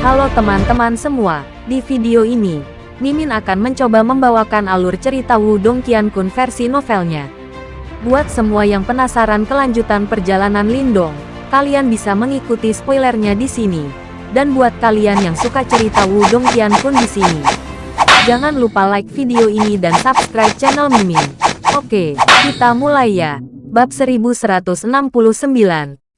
Halo teman-teman semua, di video ini, Mimin akan mencoba membawakan alur cerita Wudong Qiankun versi novelnya. Buat semua yang penasaran kelanjutan perjalanan Lindong, kalian bisa mengikuti spoilernya di sini. Dan buat kalian yang suka cerita Wudong Qiankun di sini, jangan lupa like video ini dan subscribe channel Mimin. Oke, kita mulai ya. Bab 1169,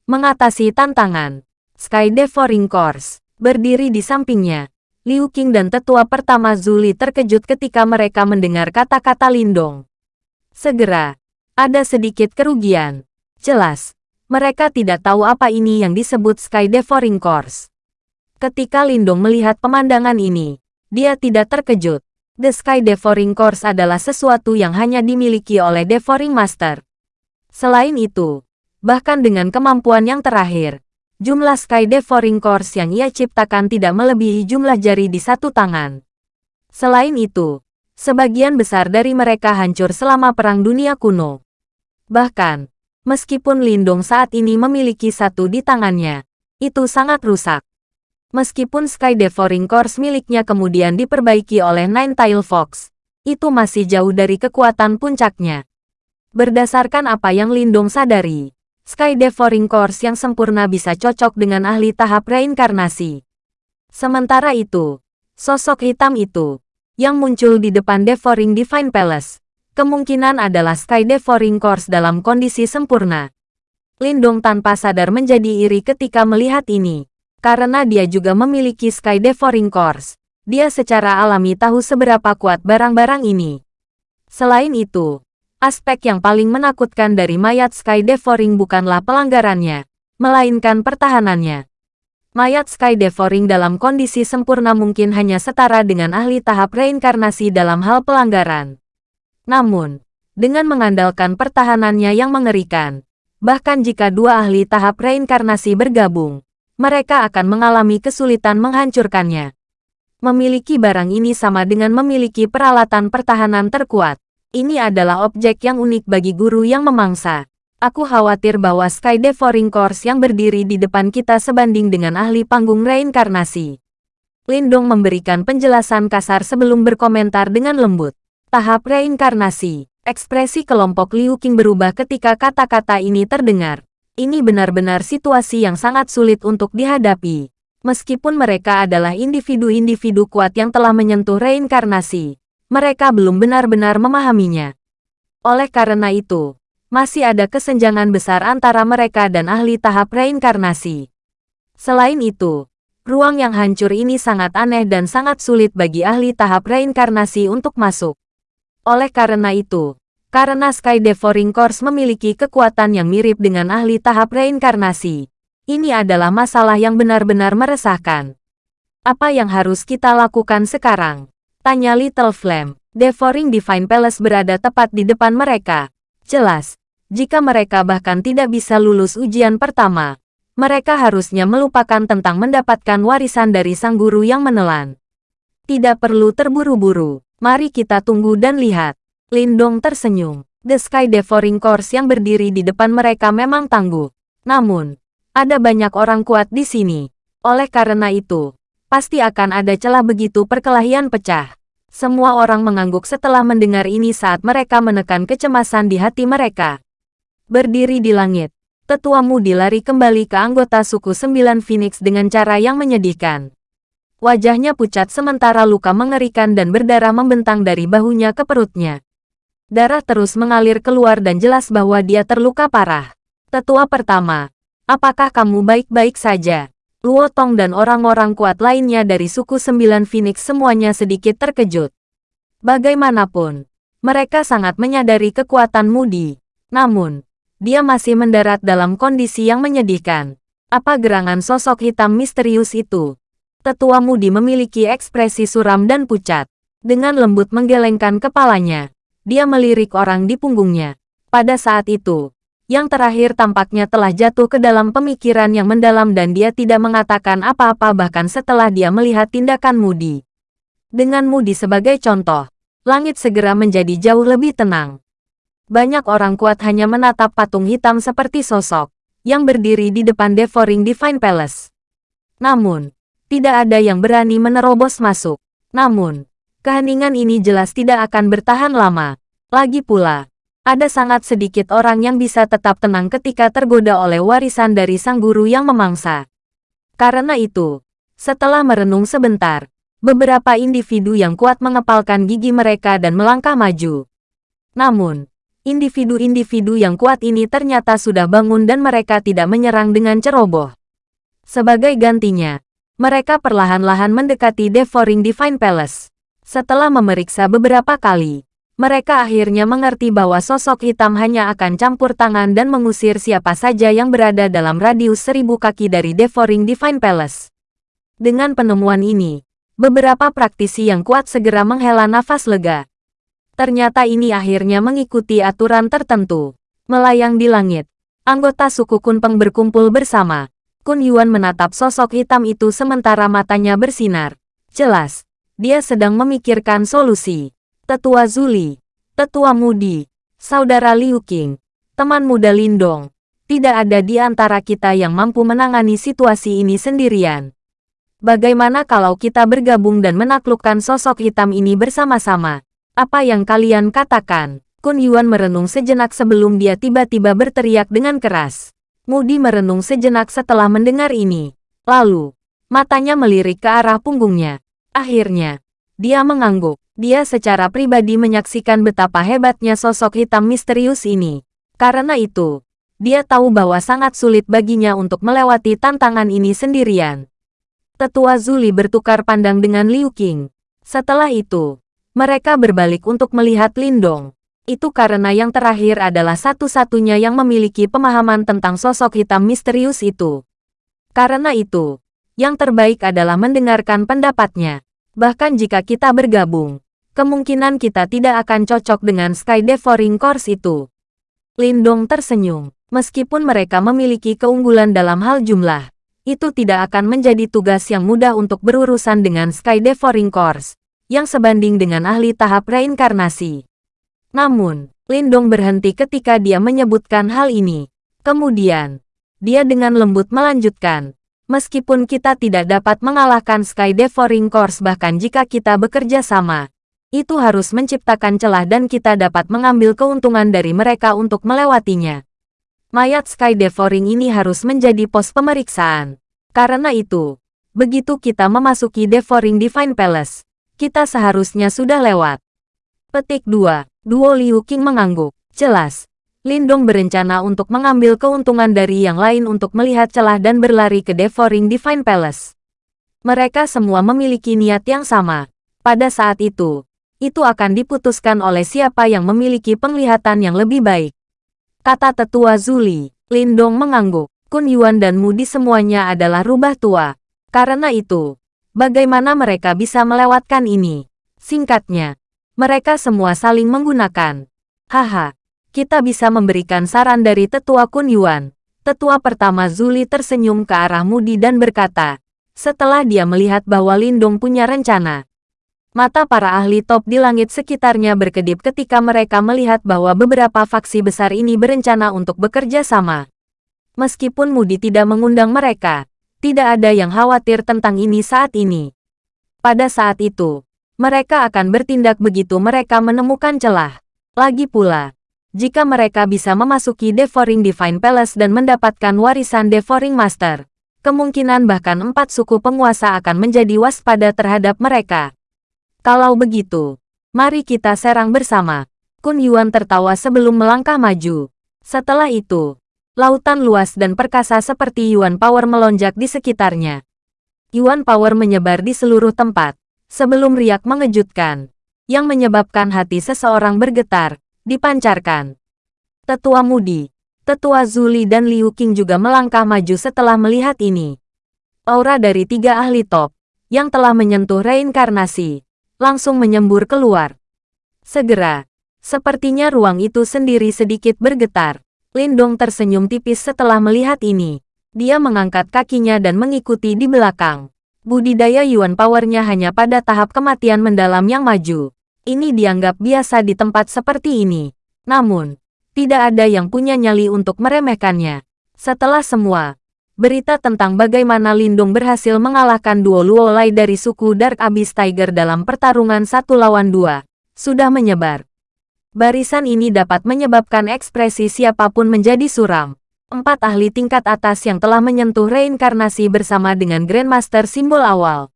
Mengatasi Tantangan. Sky Devouring Course, berdiri di sampingnya. Liu Qing dan tetua pertama Zuli terkejut ketika mereka mendengar kata-kata Lindong. Segera, ada sedikit kerugian. Jelas, mereka tidak tahu apa ini yang disebut Sky Devouring Course. Ketika Lindong melihat pemandangan ini, dia tidak terkejut. The Sky Devouring Course adalah sesuatu yang hanya dimiliki oleh Devouring Master. Selain itu, bahkan dengan kemampuan yang terakhir, Jumlah Sky Devouring Course yang ia ciptakan tidak melebihi jumlah jari di satu tangan. Selain itu, sebagian besar dari mereka hancur selama Perang Dunia Kuno. Bahkan, meskipun Lindung saat ini memiliki satu di tangannya, itu sangat rusak. Meskipun Sky Devouring Course miliknya kemudian diperbaiki oleh Nine Tail Fox, itu masih jauh dari kekuatan puncaknya. Berdasarkan apa yang Lindung sadari, Sky Devouring Course yang sempurna bisa cocok dengan ahli tahap reinkarnasi. Sementara itu, sosok hitam itu, yang muncul di depan Devouring Divine Palace, kemungkinan adalah Sky Devouring Course dalam kondisi sempurna. Lindong tanpa sadar menjadi iri ketika melihat ini, karena dia juga memiliki Sky Devouring Course. Dia secara alami tahu seberapa kuat barang-barang ini. Selain itu, Aspek yang paling menakutkan dari mayat Sky Devouring bukanlah pelanggarannya, melainkan pertahanannya. Mayat Sky Devouring dalam kondisi sempurna mungkin hanya setara dengan ahli tahap reinkarnasi dalam hal pelanggaran. Namun, dengan mengandalkan pertahanannya yang mengerikan, bahkan jika dua ahli tahap reinkarnasi bergabung, mereka akan mengalami kesulitan menghancurkannya. Memiliki barang ini sama dengan memiliki peralatan pertahanan terkuat. Ini adalah objek yang unik bagi guru yang memangsa. Aku khawatir bahwa Sky Devouring Course yang berdiri di depan kita sebanding dengan ahli panggung reinkarnasi. Lindong memberikan penjelasan kasar sebelum berkomentar dengan lembut. Tahap reinkarnasi. Ekspresi kelompok Liu Qing berubah ketika kata-kata ini terdengar. Ini benar-benar situasi yang sangat sulit untuk dihadapi. Meskipun mereka adalah individu-individu kuat yang telah menyentuh reinkarnasi, mereka belum benar-benar memahaminya. Oleh karena itu, masih ada kesenjangan besar antara mereka dan ahli tahap reinkarnasi. Selain itu, ruang yang hancur ini sangat aneh dan sangat sulit bagi ahli tahap reinkarnasi untuk masuk. Oleh karena itu, karena Sky Devouring Course memiliki kekuatan yang mirip dengan ahli tahap reinkarnasi, ini adalah masalah yang benar-benar meresahkan. Apa yang harus kita lakukan sekarang? Tanya Little Flame. Devouring Divine Palace berada tepat di depan mereka. Jelas, jika mereka bahkan tidak bisa lulus ujian pertama, mereka harusnya melupakan tentang mendapatkan warisan dari sang guru yang menelan. Tidak perlu terburu-buru, mari kita tunggu dan lihat. Lindong tersenyum. The Sky Devouring Course yang berdiri di depan mereka memang tangguh. Namun, ada banyak orang kuat di sini. Oleh karena itu, Pasti akan ada celah begitu perkelahian pecah. Semua orang mengangguk setelah mendengar ini saat mereka menekan kecemasan di hati mereka. Berdiri di langit, tetuamu dilari kembali ke anggota suku Sembilan Phoenix dengan cara yang menyedihkan. Wajahnya pucat sementara luka mengerikan dan berdarah membentang dari bahunya ke perutnya. Darah terus mengalir keluar dan jelas bahwa dia terluka parah. Tetua pertama, apakah kamu baik-baik saja? Luo Tong dan orang-orang kuat lainnya dari suku Sembilan Phoenix semuanya sedikit terkejut. Bagaimanapun, mereka sangat menyadari kekuatan Mudi. Namun, dia masih mendarat dalam kondisi yang menyedihkan. Apa gerangan sosok hitam misterius itu? Tetua Mudi memiliki ekspresi suram dan pucat. Dengan lembut menggelengkan kepalanya, dia melirik orang di punggungnya. Pada saat itu, yang terakhir tampaknya telah jatuh ke dalam pemikiran yang mendalam dan dia tidak mengatakan apa-apa bahkan setelah dia melihat tindakan Moody. Dengan Moody sebagai contoh, langit segera menjadi jauh lebih tenang. Banyak orang kuat hanya menatap patung hitam seperti sosok, yang berdiri di depan Devouring Divine Palace. Namun, Tidak ada yang berani menerobos masuk. Namun, keheningan ini jelas tidak akan bertahan lama. Lagi pula, ada sangat sedikit orang yang bisa tetap tenang ketika tergoda oleh warisan dari sang guru yang memangsa. Karena itu, setelah merenung sebentar, beberapa individu yang kuat mengepalkan gigi mereka dan melangkah maju. Namun, individu-individu yang kuat ini ternyata sudah bangun dan mereka tidak menyerang dengan ceroboh. Sebagai gantinya, mereka perlahan-lahan mendekati Devouring Divine Palace. Setelah memeriksa beberapa kali, mereka akhirnya mengerti bahwa sosok hitam hanya akan campur tangan dan mengusir siapa saja yang berada dalam radius seribu kaki dari Devouring Divine Palace. Dengan penemuan ini, beberapa praktisi yang kuat segera menghela nafas lega. Ternyata ini akhirnya mengikuti aturan tertentu. Melayang di langit, anggota suku Kunpeng berkumpul bersama, Kun Yuan menatap sosok hitam itu sementara matanya bersinar. Jelas, dia sedang memikirkan solusi. Tetua Zuli, Tetua Mudi, Saudara Liu Qing, teman muda Lindong, tidak ada di antara kita yang mampu menangani situasi ini sendirian. Bagaimana kalau kita bergabung dan menaklukkan sosok hitam ini bersama-sama? Apa yang kalian katakan? Kun Yuan merenung sejenak sebelum dia tiba-tiba berteriak dengan keras. Mudi merenung sejenak setelah mendengar ini. Lalu, matanya melirik ke arah punggungnya. Akhirnya, dia mengangguk. Dia secara pribadi menyaksikan betapa hebatnya sosok hitam misterius ini. Karena itu, dia tahu bahwa sangat sulit baginya untuk melewati tantangan ini sendirian. Tetua Zuli bertukar pandang dengan Liu Qing. Setelah itu, mereka berbalik untuk melihat Lindong. Itu karena yang terakhir adalah satu-satunya yang memiliki pemahaman tentang sosok hitam misterius itu. Karena itu, yang terbaik adalah mendengarkan pendapatnya. Bahkan jika kita bergabung, kemungkinan kita tidak akan cocok dengan Sky Devouring Course itu. Lindong tersenyum. Meskipun mereka memiliki keunggulan dalam hal jumlah, itu tidak akan menjadi tugas yang mudah untuk berurusan dengan Sky Devouring Course, yang sebanding dengan ahli tahap reinkarnasi. Namun, Lindong berhenti ketika dia menyebutkan hal ini. Kemudian, dia dengan lembut melanjutkan, meskipun kita tidak dapat mengalahkan Sky Devouring Course bahkan jika kita bekerja sama, itu harus menciptakan celah dan kita dapat mengambil keuntungan dari mereka untuk melewatinya. Mayat Sky Devouring ini harus menjadi pos pemeriksaan. Karena itu, begitu kita memasuki Devouring Divine Palace, kita seharusnya sudah lewat. Petik 2. Duo Liu Qing mengangguk. Jelas, Lindong berencana untuk mengambil keuntungan dari yang lain untuk melihat celah dan berlari ke Devouring Divine Palace. Mereka semua memiliki niat yang sama. Pada saat itu, itu akan diputuskan oleh siapa yang memiliki penglihatan yang lebih baik. Kata tetua Zuli, Lindong mengangguk. Kun Yuan dan Mudi semuanya adalah rubah tua. Karena itu, bagaimana mereka bisa melewatkan ini? Singkatnya, mereka semua saling menggunakan. Haha, kita bisa memberikan saran dari tetua Kun Yuan. Tetua pertama Zuli tersenyum ke arah Mudi dan berkata, setelah dia melihat bahwa Lindong punya rencana. Mata para ahli top di langit sekitarnya berkedip ketika mereka melihat bahwa beberapa faksi besar ini berencana untuk bekerja sama. Meskipun Mudi tidak mengundang mereka, tidak ada yang khawatir tentang ini saat ini. Pada saat itu, mereka akan bertindak begitu mereka menemukan celah. Lagi pula, jika mereka bisa memasuki Devouring Divine Palace dan mendapatkan warisan Devouring Master, kemungkinan bahkan empat suku penguasa akan menjadi waspada terhadap mereka. Kalau begitu, mari kita serang bersama. Kun Yuan tertawa sebelum melangkah maju. Setelah itu, lautan luas dan perkasa seperti Yuan Power melonjak di sekitarnya. Yuan Power menyebar di seluruh tempat sebelum riak mengejutkan, yang menyebabkan hati seseorang bergetar, dipancarkan. Tetua Mudi, Tetua Zuli dan Liu Qing juga melangkah maju setelah melihat ini. Aura dari tiga ahli top, yang telah menyentuh reinkarnasi, langsung menyembur keluar. Segera, sepertinya ruang itu sendiri sedikit bergetar. Lindong tersenyum tipis setelah melihat ini. Dia mengangkat kakinya dan mengikuti di belakang budidaya Yuan Powernya hanya pada tahap kematian mendalam yang maju. Ini dianggap biasa di tempat seperti ini. Namun, tidak ada yang punya nyali untuk meremehkannya. Setelah semua, berita tentang bagaimana Lindung berhasil mengalahkan duo Luolai dari suku Dark Abyss Tiger dalam pertarungan satu lawan dua, sudah menyebar. Barisan ini dapat menyebabkan ekspresi siapa pun menjadi suram. Empat ahli tingkat atas yang telah menyentuh reinkarnasi bersama dengan Grandmaster simbol awal.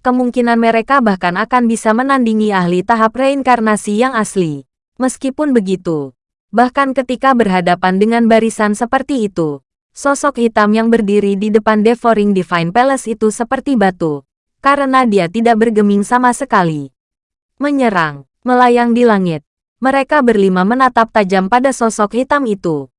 Kemungkinan mereka bahkan akan bisa menandingi ahli tahap reinkarnasi yang asli. Meskipun begitu, bahkan ketika berhadapan dengan barisan seperti itu, Sosok hitam yang berdiri di depan Devouring Divine Palace itu seperti batu, karena dia tidak bergeming sama sekali. Menyerang, melayang di langit. Mereka berlima menatap tajam pada sosok hitam itu.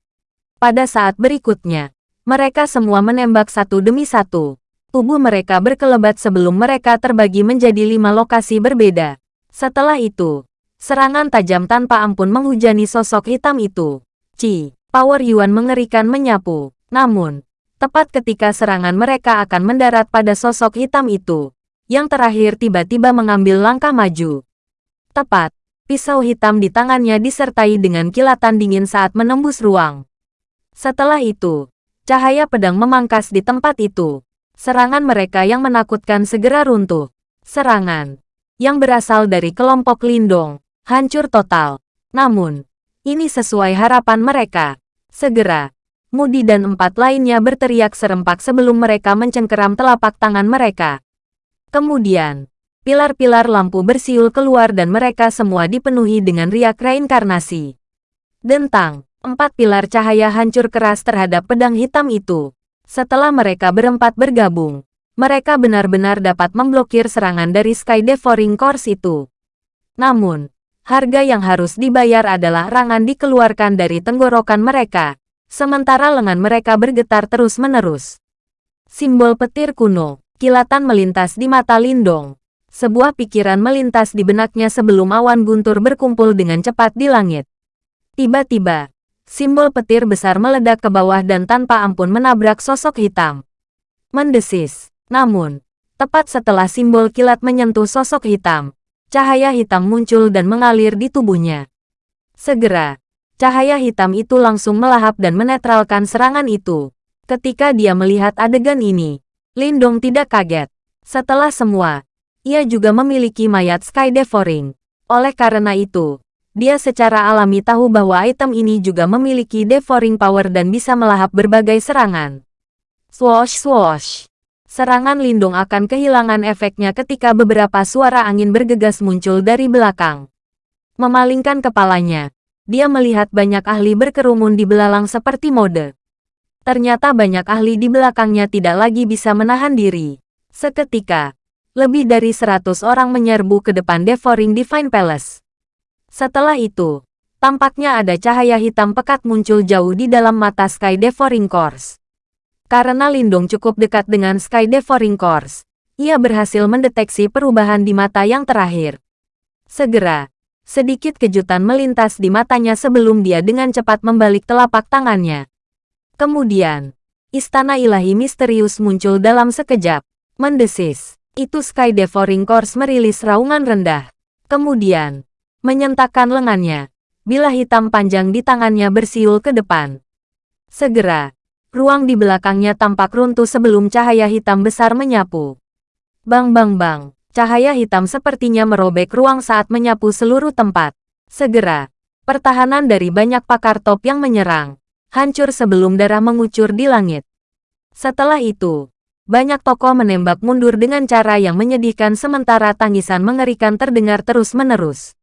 Pada saat berikutnya, mereka semua menembak satu demi satu. Tubuh mereka berkelebat sebelum mereka terbagi menjadi lima lokasi berbeda. Setelah itu, serangan tajam tanpa ampun menghujani sosok hitam itu. Ci, Power Yuan mengerikan menyapu. Namun, tepat ketika serangan mereka akan mendarat pada sosok hitam itu, yang terakhir tiba-tiba mengambil langkah maju. Tepat, pisau hitam di tangannya disertai dengan kilatan dingin saat menembus ruang. Setelah itu, cahaya pedang memangkas di tempat itu. Serangan mereka yang menakutkan segera runtuh. Serangan yang berasal dari kelompok Lindong, hancur total. Namun, ini sesuai harapan mereka. Segera, Mudi dan empat lainnya berteriak serempak sebelum mereka mencengkeram telapak tangan mereka. Kemudian, pilar-pilar lampu bersiul keluar dan mereka semua dipenuhi dengan riak reinkarnasi. Dentang, empat pilar cahaya hancur keras terhadap pedang hitam itu. Setelah mereka berempat bergabung, mereka benar-benar dapat memblokir serangan dari Sky Devouring Course itu. Namun, harga yang harus dibayar adalah rangan dikeluarkan dari tenggorokan mereka sementara lengan mereka bergetar terus-menerus. Simbol petir kuno, kilatan melintas di mata Lindong. Sebuah pikiran melintas di benaknya sebelum awan guntur berkumpul dengan cepat di langit. Tiba-tiba, simbol petir besar meledak ke bawah dan tanpa ampun menabrak sosok hitam. Mendesis, namun, tepat setelah simbol kilat menyentuh sosok hitam, cahaya hitam muncul dan mengalir di tubuhnya. Segera, Cahaya hitam itu langsung melahap dan menetralkan serangan itu. Ketika dia melihat adegan ini, Lindong tidak kaget. Setelah semua, ia juga memiliki mayat Sky Devouring. Oleh karena itu, dia secara alami tahu bahwa item ini juga memiliki devouring power dan bisa melahap berbagai serangan. Swoosh swoosh. Serangan Lindung akan kehilangan efeknya ketika beberapa suara angin bergegas muncul dari belakang. Memalingkan kepalanya, dia melihat banyak ahli berkerumun di belalang seperti mode. Ternyata banyak ahli di belakangnya tidak lagi bisa menahan diri. Seketika, lebih dari seratus orang menyerbu ke depan Devouring Divine Palace. Setelah itu, tampaknya ada cahaya hitam pekat muncul jauh di dalam mata Sky Devouring Course. Karena Lindung cukup dekat dengan Sky Devouring Course, ia berhasil mendeteksi perubahan di mata yang terakhir. Segera, Sedikit kejutan melintas di matanya sebelum dia dengan cepat membalik telapak tangannya. Kemudian, istana ilahi misterius muncul dalam sekejap. Mendesis. Itu Sky Devouring Course merilis raungan rendah. Kemudian, menyentakkan lengannya. Bila hitam panjang di tangannya bersiul ke depan. Segera, ruang di belakangnya tampak runtuh sebelum cahaya hitam besar menyapu. Bang bang bang. Cahaya hitam sepertinya merobek ruang saat menyapu seluruh tempat. Segera, pertahanan dari banyak pakar top yang menyerang, hancur sebelum darah mengucur di langit. Setelah itu, banyak tokoh menembak mundur dengan cara yang menyedihkan sementara tangisan mengerikan terdengar terus-menerus.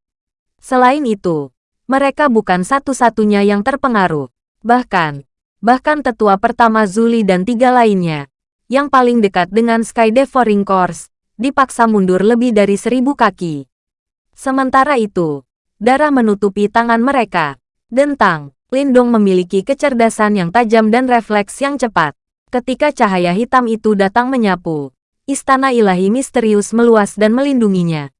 Selain itu, mereka bukan satu-satunya yang terpengaruh. Bahkan, bahkan tetua pertama Zuli dan tiga lainnya, yang paling dekat dengan Sky Devouring Course, dipaksa mundur lebih dari seribu kaki. Sementara itu, darah menutupi tangan mereka. Dentang, Lindong memiliki kecerdasan yang tajam dan refleks yang cepat. Ketika cahaya hitam itu datang menyapu, istana ilahi misterius meluas dan melindunginya.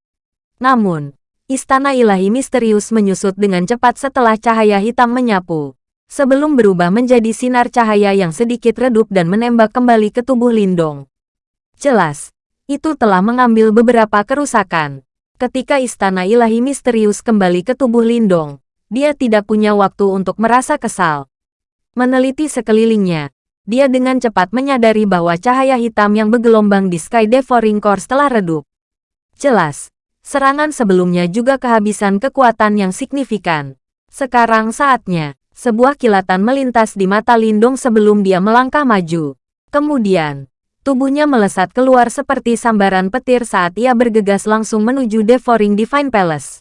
Namun, istana ilahi misterius menyusut dengan cepat setelah cahaya hitam menyapu. Sebelum berubah menjadi sinar cahaya yang sedikit redup dan menembak kembali ke tubuh Lindong. Jelas, itu telah mengambil beberapa kerusakan. Ketika istana ilahi misterius kembali ke tubuh Lindong, dia tidak punya waktu untuk merasa kesal. Meneliti sekelilingnya, dia dengan cepat menyadari bahwa cahaya hitam yang bergelombang di Sky Devouring Course telah redup. Jelas, serangan sebelumnya juga kehabisan kekuatan yang signifikan. Sekarang saatnya, sebuah kilatan melintas di mata Lindong sebelum dia melangkah maju. Kemudian, tubuhnya melesat keluar seperti sambaran petir saat ia bergegas langsung menuju Devouring Divine Palace.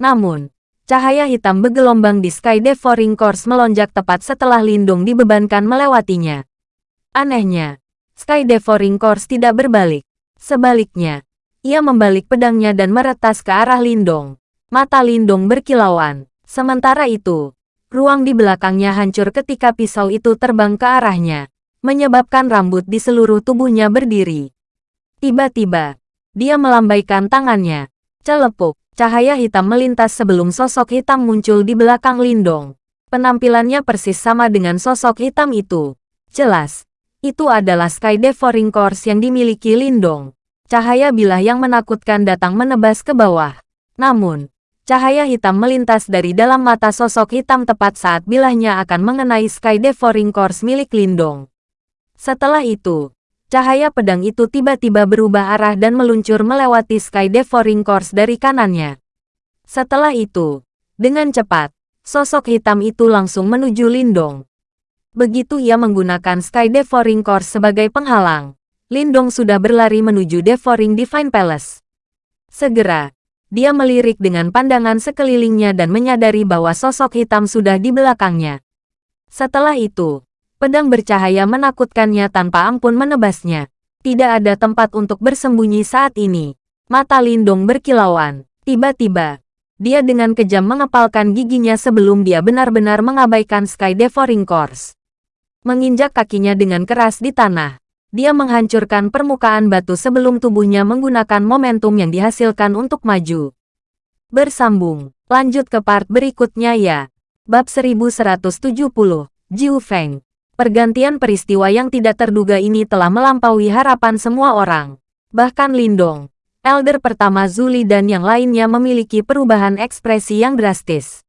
Namun, Cahaya hitam bergelombang di Sky Devouring Course melonjak tepat setelah Lindung dibebankan melewatinya. Anehnya, Sky Devouring Course tidak berbalik. Sebaliknya, ia membalik pedangnya dan meretas ke arah Lindong. Mata Lindong berkilauan. Sementara itu, ruang di belakangnya hancur ketika pisau itu terbang ke arahnya, menyebabkan rambut di seluruh tubuhnya berdiri. Tiba-tiba, dia melambaikan tangannya. Celepuk, Cahaya hitam melintas sebelum sosok hitam muncul di belakang Lindong. Penampilannya persis sama dengan sosok hitam itu. Jelas, itu adalah Sky Devouring Course yang dimiliki Lindong. Cahaya bilah yang menakutkan datang menebas ke bawah. Namun, cahaya hitam melintas dari dalam mata sosok hitam tepat saat bilahnya akan mengenai Sky Devouring Course milik Lindong. Setelah itu, Cahaya pedang itu tiba-tiba berubah arah dan meluncur melewati Sky Devouring Course dari kanannya. Setelah itu, dengan cepat, sosok hitam itu langsung menuju Lindong. Begitu ia menggunakan Sky Devouring Course sebagai penghalang, Lindong sudah berlari menuju Devouring Divine Palace. Segera, dia melirik dengan pandangan sekelilingnya dan menyadari bahwa sosok hitam sudah di belakangnya. Setelah itu, Pedang bercahaya menakutkannya tanpa ampun menebasnya. Tidak ada tempat untuk bersembunyi saat ini. Mata Lindong berkilauan. Tiba-tiba, dia dengan kejam mengepalkan giginya sebelum dia benar-benar mengabaikan Sky Devouring Course. Menginjak kakinya dengan keras di tanah. Dia menghancurkan permukaan batu sebelum tubuhnya menggunakan momentum yang dihasilkan untuk maju. Bersambung, lanjut ke part berikutnya ya. Bab 1170, Jiu Feng. Pergantian peristiwa yang tidak terduga ini telah melampaui harapan semua orang. Bahkan Lindong, Elder pertama Zuli dan yang lainnya memiliki perubahan ekspresi yang drastis.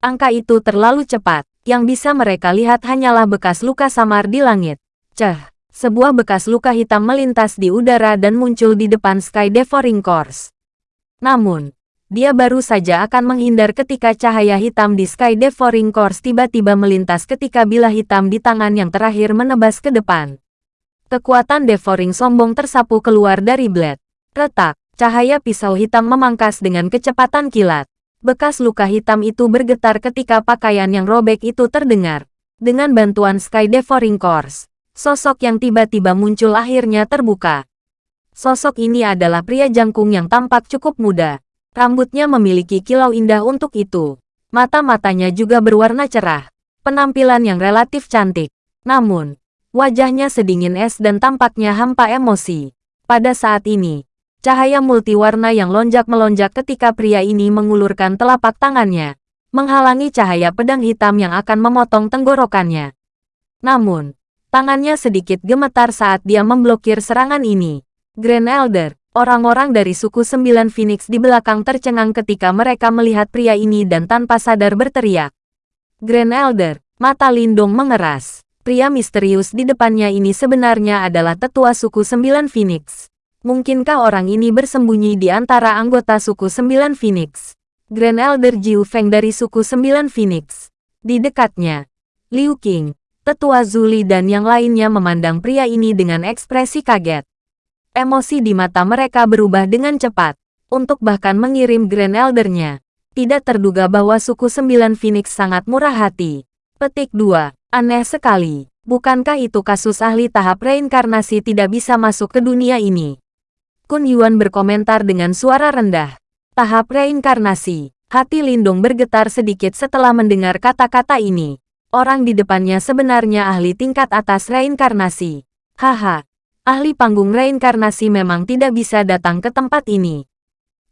Angka itu terlalu cepat, yang bisa mereka lihat hanyalah bekas luka samar di langit. Ceh, sebuah bekas luka hitam melintas di udara dan muncul di depan Sky Devouring Course. Namun, dia baru saja akan menghindar ketika cahaya hitam di Sky Devouring Course tiba-tiba melintas ketika bilah hitam di tangan yang terakhir menebas ke depan. Kekuatan Devouring sombong tersapu keluar dari blade. Retak, cahaya pisau hitam memangkas dengan kecepatan kilat. Bekas luka hitam itu bergetar ketika pakaian yang robek itu terdengar. Dengan bantuan Sky Devouring Course, sosok yang tiba-tiba muncul akhirnya terbuka. Sosok ini adalah pria jangkung yang tampak cukup muda, Rambutnya memiliki kilau indah untuk itu. Mata-matanya juga berwarna cerah. Penampilan yang relatif cantik. Namun, wajahnya sedingin es dan tampaknya hampa emosi. Pada saat ini, cahaya multiwarna yang lonjak-melonjak ketika pria ini mengulurkan telapak tangannya, menghalangi cahaya pedang hitam yang akan memotong tenggorokannya. Namun, tangannya sedikit gemetar saat dia memblokir serangan ini. Grand Elder, Orang-orang dari suku Sembilan Phoenix di belakang tercengang ketika mereka melihat pria ini dan tanpa sadar berteriak. Grand Elder, mata Lindong mengeras. Pria misterius di depannya ini sebenarnya adalah tetua suku Sembilan Phoenix. Mungkinkah orang ini bersembunyi di antara anggota suku Sembilan Phoenix? Grand Elder Jiu Feng dari suku Sembilan Phoenix. Di dekatnya, Liu Qing, tetua Zuli dan yang lainnya memandang pria ini dengan ekspresi kaget. Emosi di mata mereka berubah dengan cepat, untuk bahkan mengirim Grand Eldernya. Tidak terduga bahwa suku Sembilan Phoenix sangat murah hati. Petik 2. Aneh sekali. Bukankah itu kasus ahli tahap reinkarnasi tidak bisa masuk ke dunia ini? Kun Yuan berkomentar dengan suara rendah. Tahap reinkarnasi. Hati Lindung bergetar sedikit setelah mendengar kata-kata ini. Orang di depannya sebenarnya ahli tingkat atas reinkarnasi. Haha, ahli panggung reinkarnasi memang tidak bisa datang ke tempat ini.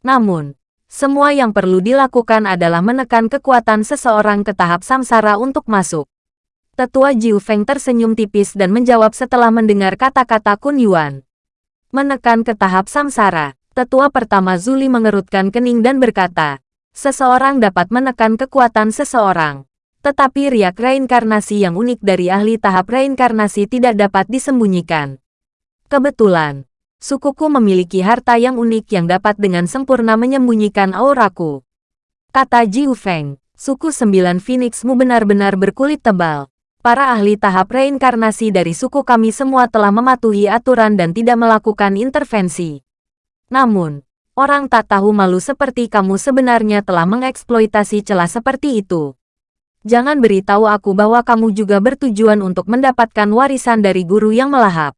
Namun, semua yang perlu dilakukan adalah menekan kekuatan seseorang ke tahap samsara untuk masuk. Tetua Jiu Feng tersenyum tipis dan menjawab setelah mendengar kata-kata Kun Yuan. Menekan ke tahap samsara, tetua pertama Zuli mengerutkan kening dan berkata, seseorang dapat menekan kekuatan seseorang. Tetapi riak reinkarnasi yang unik dari ahli tahap reinkarnasi tidak dapat disembunyikan. Kebetulan, sukuku memiliki harta yang unik yang dapat dengan sempurna menyembunyikan auraku. Kata Jiu Feng, suku sembilan Phoenixmu benar-benar berkulit tebal. Para ahli tahap reinkarnasi dari suku kami semua telah mematuhi aturan dan tidak melakukan intervensi. Namun, orang tak tahu malu seperti kamu sebenarnya telah mengeksploitasi celah seperti itu. Jangan beritahu aku bahwa kamu juga bertujuan untuk mendapatkan warisan dari guru yang melahap.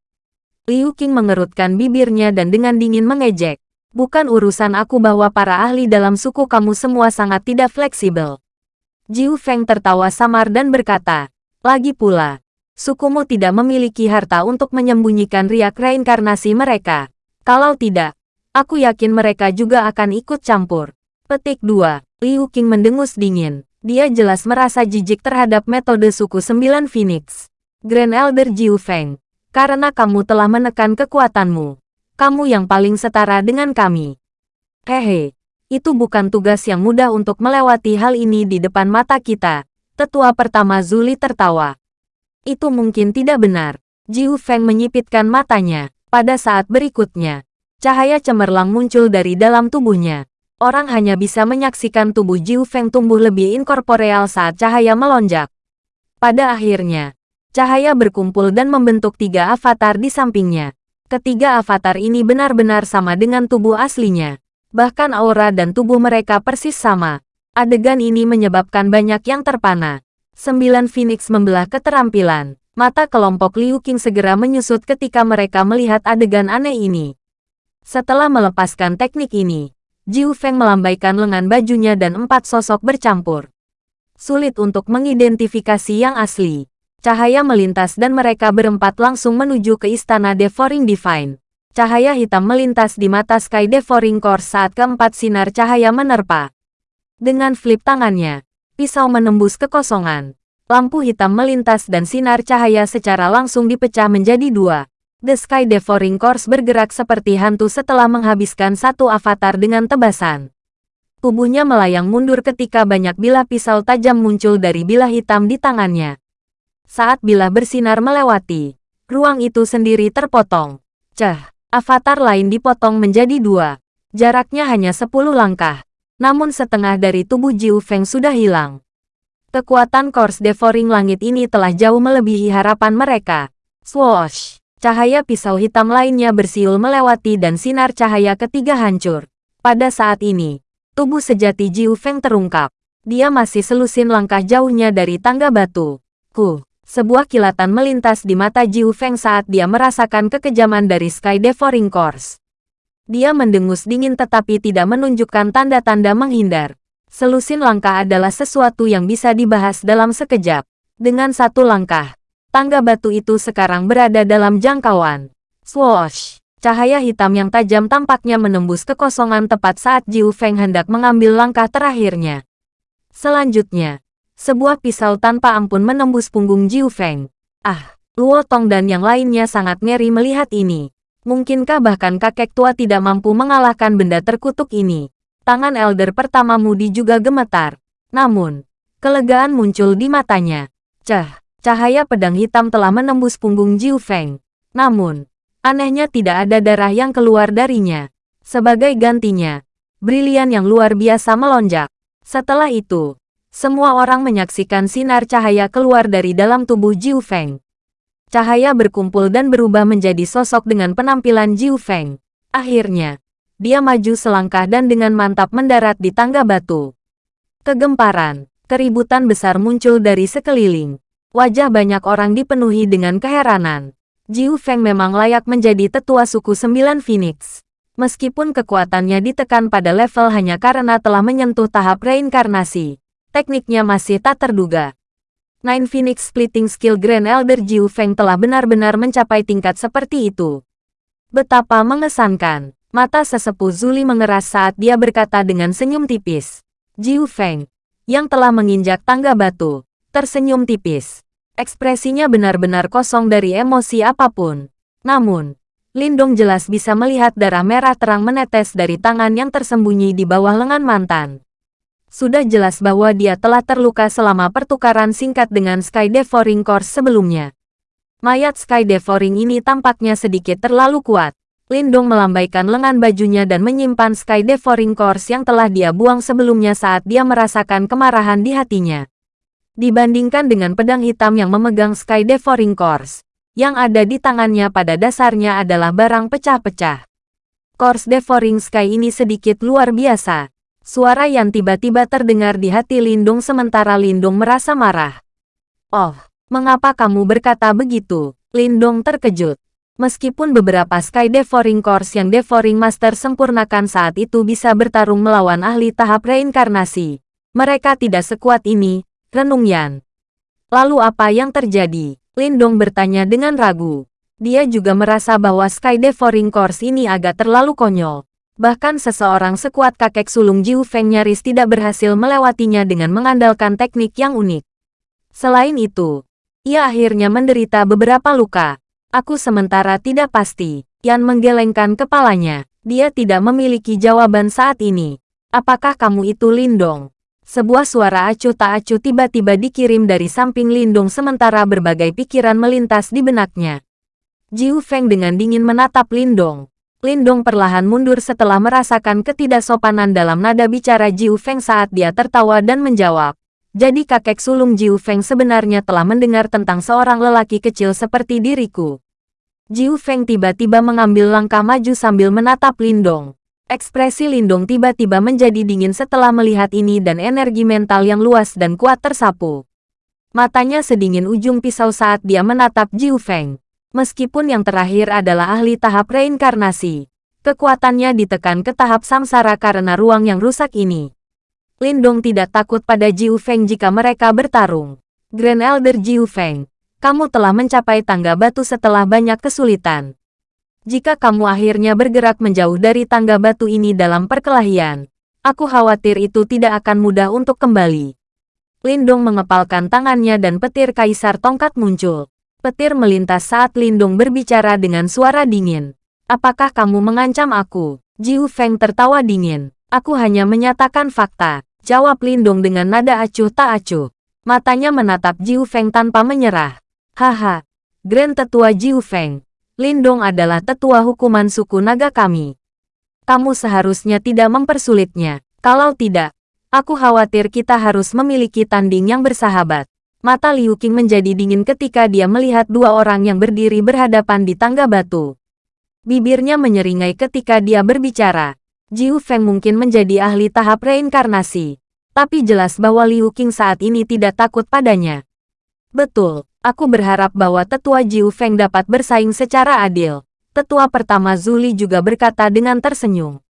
Liu Qing mengerutkan bibirnya dan dengan dingin mengejek. Bukan urusan aku bahwa para ahli dalam suku kamu semua sangat tidak fleksibel. Jiu Feng tertawa samar dan berkata, lagi pula, sukumu tidak memiliki harta untuk menyembunyikan riak reinkarnasi mereka. Kalau tidak, aku yakin mereka juga akan ikut campur. Petik 2. Liu Qing mendengus dingin. Dia jelas merasa jijik terhadap metode suku Sembilan Phoenix. Grand Elder Jiu Feng, karena kamu telah menekan kekuatanmu. Kamu yang paling setara dengan kami. Hehe, itu bukan tugas yang mudah untuk melewati hal ini di depan mata kita. Tetua pertama Zuli tertawa. Itu mungkin tidak benar. Jiu Feng menyipitkan matanya. Pada saat berikutnya, cahaya cemerlang muncul dari dalam tubuhnya orang hanya bisa menyaksikan tubuh Jiu Feng tumbuh lebih inkorporeal saat cahaya melonjak. Pada akhirnya, cahaya berkumpul dan membentuk tiga avatar di sampingnya. Ketiga avatar ini benar-benar sama dengan tubuh aslinya. Bahkan aura dan tubuh mereka persis sama. Adegan ini menyebabkan banyak yang terpana. Sembilan Phoenix membelah keterampilan. Mata kelompok Liu Qing segera menyusut ketika mereka melihat adegan aneh ini. Setelah melepaskan teknik ini, Jiu Feng melambaikan lengan bajunya dan empat sosok bercampur. Sulit untuk mengidentifikasi yang asli. Cahaya melintas dan mereka berempat langsung menuju ke istana Devouring Divine. Cahaya hitam melintas di mata Sky Devouring Core saat keempat sinar cahaya menerpa. Dengan flip tangannya, pisau menembus kekosongan. Lampu hitam melintas dan sinar cahaya secara langsung dipecah menjadi dua. The Sky Devouring Course bergerak seperti hantu setelah menghabiskan satu avatar dengan tebasan. Tubuhnya melayang mundur ketika banyak bilah pisau tajam muncul dari bilah hitam di tangannya. Saat bilah bersinar melewati, ruang itu sendiri terpotong. Cah, avatar lain dipotong menjadi dua. Jaraknya hanya sepuluh langkah. Namun setengah dari tubuh Jiu Feng sudah hilang. Kekuatan Course Devouring Langit ini telah jauh melebihi harapan mereka. Swoosh! Cahaya pisau hitam lainnya bersiul melewati dan sinar cahaya ketiga hancur. Pada saat ini, tubuh sejati Jiu Feng terungkap. Dia masih selusin langkah jauhnya dari tangga batu. Ku, sebuah kilatan melintas di mata Jiu Feng saat dia merasakan kekejaman dari Sky Devouring Course. Dia mendengus dingin tetapi tidak menunjukkan tanda-tanda menghindar. Selusin langkah adalah sesuatu yang bisa dibahas dalam sekejap. Dengan satu langkah, Tangga batu itu sekarang berada dalam jangkauan. Swoosh! Cahaya hitam yang tajam tampaknya menembus kekosongan tepat saat Jiu Feng hendak mengambil langkah terakhirnya. Selanjutnya, sebuah pisau tanpa ampun menembus punggung Jiu Feng. Ah, Luo Tong dan yang lainnya sangat ngeri melihat ini. Mungkinkah bahkan kakek tua tidak mampu mengalahkan benda terkutuk ini? Tangan elder pertama Mudi juga gemetar. Namun, kelegaan muncul di matanya. Cah, Cahaya pedang hitam telah menembus punggung Jiu Feng. Namun, anehnya tidak ada darah yang keluar darinya. Sebagai gantinya, brilian yang luar biasa melonjak. Setelah itu, semua orang menyaksikan sinar cahaya keluar dari dalam tubuh Jiu Feng. Cahaya berkumpul dan berubah menjadi sosok dengan penampilan Jiu Feng. Akhirnya, dia maju selangkah dan dengan mantap mendarat di tangga batu. Kegemparan, keributan besar muncul dari sekeliling. Wajah banyak orang dipenuhi dengan keheranan. Jiu Feng memang layak menjadi tetua suku Sembilan Phoenix. Meskipun kekuatannya ditekan pada level hanya karena telah menyentuh tahap reinkarnasi, tekniknya masih tak terduga. Nine Phoenix Splitting Skill Grand Elder Jiu Feng telah benar-benar mencapai tingkat seperti itu. Betapa mengesankan. Mata sesepuh Zuli mengeras saat dia berkata dengan senyum tipis. Jiu Feng, yang telah menginjak tangga batu, tersenyum tipis. Ekspresinya benar-benar kosong dari emosi apa pun. Namun, Lindong jelas bisa melihat darah merah terang menetes dari tangan yang tersembunyi di bawah lengan mantan. Sudah jelas bahwa dia telah terluka selama pertukaran singkat dengan Sky Devouring Course sebelumnya. Mayat Sky Devouring ini tampaknya sedikit terlalu kuat. Lindong melambaikan lengan bajunya dan menyimpan Sky Devouring Course yang telah dia buang sebelumnya saat dia merasakan kemarahan di hatinya. Dibandingkan dengan pedang hitam yang memegang Sky Devouring Course, yang ada di tangannya pada dasarnya adalah barang pecah-pecah. Course Devouring Sky ini sedikit luar biasa, Suara yang tiba-tiba terdengar di hati Lindung sementara Lindung merasa marah. Oh, mengapa kamu berkata begitu? Lindung terkejut. Meskipun beberapa Sky Devouring Course yang Devouring Master sempurnakan saat itu bisa bertarung melawan ahli tahap reinkarnasi, mereka tidak sekuat ini, renung Yan. Lalu apa yang terjadi? Lindong bertanya dengan ragu. Dia juga merasa bahwa Sky Devouring Course ini agak terlalu konyol. Bahkan seseorang sekuat kakek sulung Jiu Feng nyaris tidak berhasil melewatinya dengan mengandalkan teknik yang unik. Selain itu, ia akhirnya menderita beberapa luka. Aku sementara tidak pasti. Yan menggelengkan kepalanya. Dia tidak memiliki jawaban saat ini. Apakah kamu itu Lindong? Sebuah suara acuh tak acuh tiba-tiba dikirim dari samping Lindong sementara berbagai pikiran melintas di benaknya. Jiu Feng dengan dingin menatap Lindong. Lindong perlahan mundur setelah merasakan ketidaksopanan dalam nada bicara Jiu Feng saat dia tertawa dan menjawab. Jadi kakek sulung Jiu Feng sebenarnya telah mendengar tentang seorang lelaki kecil seperti diriku. Jiu Feng tiba-tiba mengambil langkah maju sambil menatap Lindong. Ekspresi Lindong tiba-tiba menjadi dingin setelah melihat ini dan energi mental yang luas dan kuat tersapu. Matanya sedingin ujung pisau saat dia menatap Jiu Feng. Meskipun yang terakhir adalah ahli tahap reinkarnasi, kekuatannya ditekan ke tahap samsara karena ruang yang rusak ini. Lindong tidak takut pada Jiu Feng jika mereka bertarung. Grand Elder Jiu Feng, kamu telah mencapai tangga batu setelah banyak kesulitan. Jika kamu akhirnya bergerak menjauh dari tangga batu ini dalam perkelahian, aku khawatir itu tidak akan mudah untuk kembali. Lindong mengepalkan tangannya dan petir kaisar tongkat muncul. Petir melintas saat Lindung berbicara dengan suara dingin. Apakah kamu mengancam aku? Jiu Feng tertawa dingin. Aku hanya menyatakan fakta. Jawab Lindung dengan nada acuh tak acuh. Matanya menatap Jiu Feng tanpa menyerah. Haha. Grand Tetua Jiu Feng. Lindong adalah tetua hukuman suku naga kami. Kamu seharusnya tidak mempersulitnya. Kalau tidak, aku khawatir kita harus memiliki tanding yang bersahabat. Mata Liu Qing menjadi dingin ketika dia melihat dua orang yang berdiri berhadapan di tangga batu. Bibirnya menyeringai ketika dia berbicara. Jiu Feng mungkin menjadi ahli tahap reinkarnasi. Tapi jelas bahwa Liu Qing saat ini tidak takut padanya. Betul, aku berharap bahwa tetua Jiu Feng dapat bersaing secara adil. Tetua pertama Zuli juga berkata dengan tersenyum.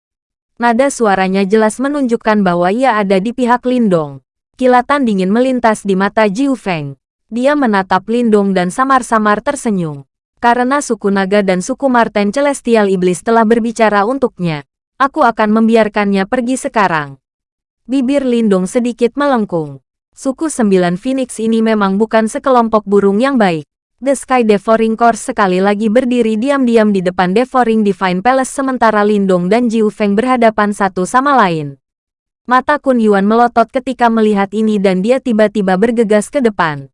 Nada suaranya jelas menunjukkan bahwa ia ada di pihak Lindong. Kilatan dingin melintas di mata Jiu Feng. Dia menatap Lindong dan samar-samar tersenyum. Karena suku naga dan suku Marten Celestial Iblis telah berbicara untuknya, aku akan membiarkannya pergi sekarang. Bibir Lindong sedikit melengkung. Suku Sembilan Phoenix ini memang bukan sekelompok burung yang baik. The Sky Devouring Course sekali lagi berdiri diam-diam di depan Devouring Divine Palace sementara Lindong dan Jiu Feng berhadapan satu sama lain. Mata Kun Yuan melotot ketika melihat ini dan dia tiba-tiba bergegas ke depan.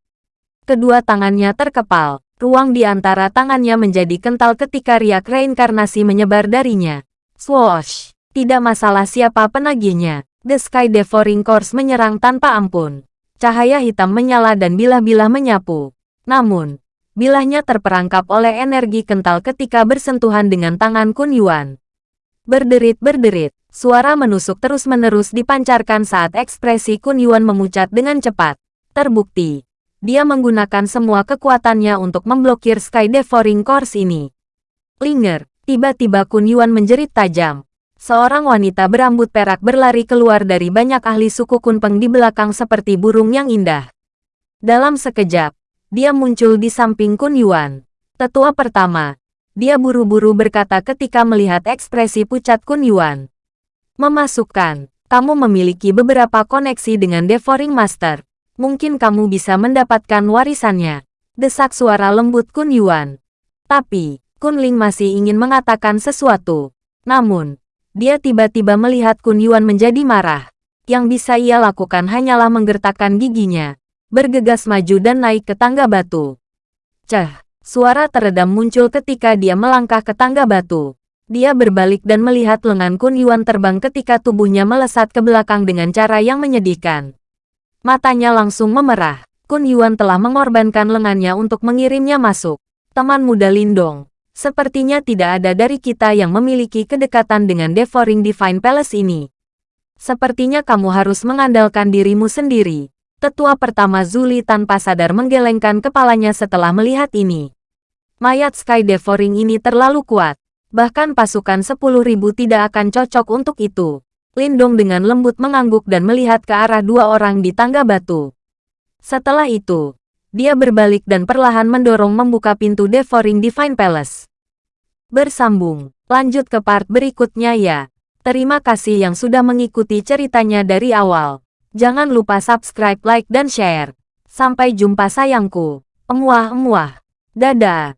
Kedua tangannya terkepal, ruang di antara tangannya menjadi kental ketika riak reinkarnasi menyebar darinya. Swoosh! Tidak masalah siapa penagihnya. The Sky Devouring Course menyerang tanpa ampun. Cahaya hitam menyala dan bilah-bilah menyapu. Namun, bilahnya terperangkap oleh energi kental ketika bersentuhan dengan tangan Kun Yuan. Berderit-berderit, suara menusuk terus-menerus dipancarkan saat ekspresi Kun Yuan memucat dengan cepat. Terbukti, dia menggunakan semua kekuatannya untuk memblokir Sky Devouring Course ini. Linger, tiba-tiba Kun Yuan menjerit tajam. Seorang wanita berambut perak berlari keluar dari banyak ahli suku Kunpeng di belakang seperti burung yang indah. Dalam sekejap, dia muncul di samping Kun Yuan. Tetua pertama, dia buru-buru berkata ketika melihat ekspresi pucat Kun Yuan. Memasukkan, kamu memiliki beberapa koneksi dengan Devouring Master. Mungkin kamu bisa mendapatkan warisannya. Desak suara lembut Kun Yuan. Tapi, Kun Ling masih ingin mengatakan sesuatu. Namun, dia tiba-tiba melihat Kun Yuan menjadi marah. Yang bisa ia lakukan hanyalah menggertakkan giginya, bergegas maju dan naik ke tangga batu. Cah, suara teredam muncul ketika dia melangkah ke tangga batu. Dia berbalik dan melihat lengan Kun Yuan terbang ketika tubuhnya melesat ke belakang dengan cara yang menyedihkan. Matanya langsung memerah. Kun Yuan telah mengorbankan lengannya untuk mengirimnya masuk. Teman muda Lindong, sepertinya tidak ada dari kita yang memiliki kedekatan dengan Devouring Divine Palace ini. Sepertinya kamu harus mengandalkan dirimu sendiri. Tetua pertama Zuli tanpa sadar menggelengkan kepalanya setelah melihat ini. Mayat Sky Devouring ini terlalu kuat. Bahkan pasukan sepuluh ribu tidak akan cocok untuk itu. Lindong dengan lembut mengangguk dan melihat ke arah dua orang di tangga batu. Setelah itu, dia berbalik dan perlahan mendorong membuka pintu Devouring Divine Palace. Bersambung, lanjut ke part berikutnya ya. Terima kasih yang sudah mengikuti ceritanya dari awal. Jangan lupa subscribe, like, dan share. Sampai jumpa sayangku. Emuah-emuah. Dadah.